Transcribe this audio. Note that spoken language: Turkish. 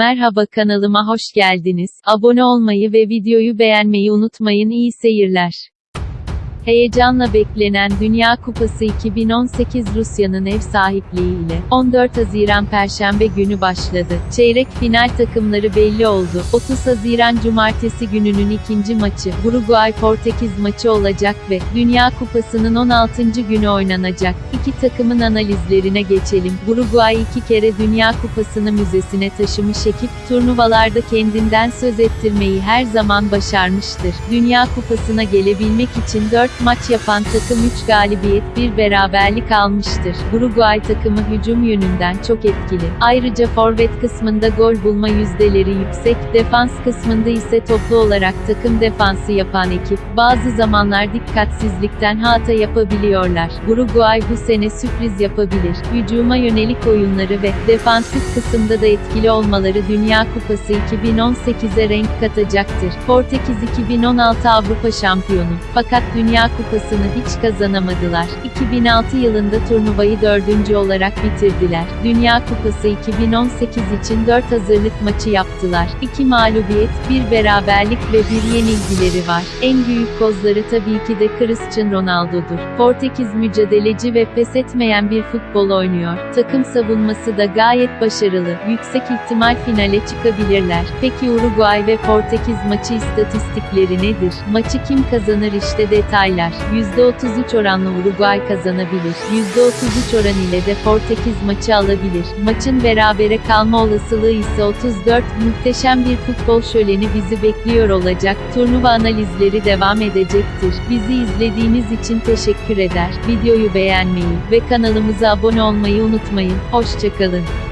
Merhaba kanalıma hoş geldiniz. Abone olmayı ve videoyu beğenmeyi unutmayın. İyi seyirler. Heyecanla beklenen Dünya Kupası 2018 Rusya'nın ev sahipliğiyle 14 Haziran Perşembe günü başladı. Çeyrek final takımları belli oldu. 30 Haziran Cumartesi gününün ikinci maçı Uruguay-Portekiz maçı olacak ve Dünya Kupası'nın 16. günü oynanacak. İki takımın analizlerine geçelim. Uruguay iki kere Dünya Kupası'nı müzesine taşımış ekip, turnuvalarda kendinden söz ettirmeyi her zaman başarmıştır. Dünya Kupası'na gelebilmek için 4 maç yapan takım 3 galibiyet, 1 beraberlik almıştır. Uruguay takımı hücum yönünden çok etkili. Ayrıca forvet kısmında gol bulma yüzdeleri yüksek, defans kısmında ise toplu olarak takım defansı yapan ekip, bazı zamanlar dikkatsizlikten hata yapabiliyorlar. Uruguay bu sene sürpriz yapabilir. Hücuma yönelik oyunları ve defansif kısımda da etkili olmaları Dünya Kupası 2018'e renk katacaktır. Portekiz 2016 Avrupa şampiyonu. Fakat Dünya Kupası'nı hiç kazanamadılar. 2006 yılında turnuvayı dördüncü olarak bitirdiler. Dünya Kupası 2018 için 4 hazırlık maçı yaptılar. 2 mağlubiyet, 1 beraberlik ve 1 yenilgileri var. En büyük kozları tabii ki de Cristiano Ronaldo'dur. Portekiz mücadeleci ve pes etmeyen bir futbol oynuyor. Takım savunması da gayet başarılı. Yüksek ihtimal finale çıkabilirler. Peki Uruguay ve Portekiz maçı istatistikleri nedir? Maçı kim kazanır işte detaylar. %33 oranla Uruguay kazanabilir. %33 oran ile de Portekiz maçı alabilir. Maçın berabere kalma olasılığı ise 34. Muhteşem bir futbol şöleni bizi bekliyor olacak. Turnuva analizleri devam edecektir. Bizi izlediğiniz için teşekkür eder. Videoyu beğenmeyi ve kanalımıza abone olmayı unutmayın. Hoşçakalın.